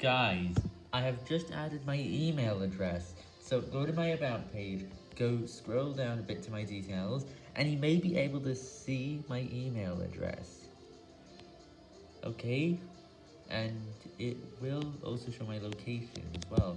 Guys, I have just added my email address, so go to my about page, go scroll down a bit to my details, and you may be able to see my email address. Okay? And it will also show my location as well.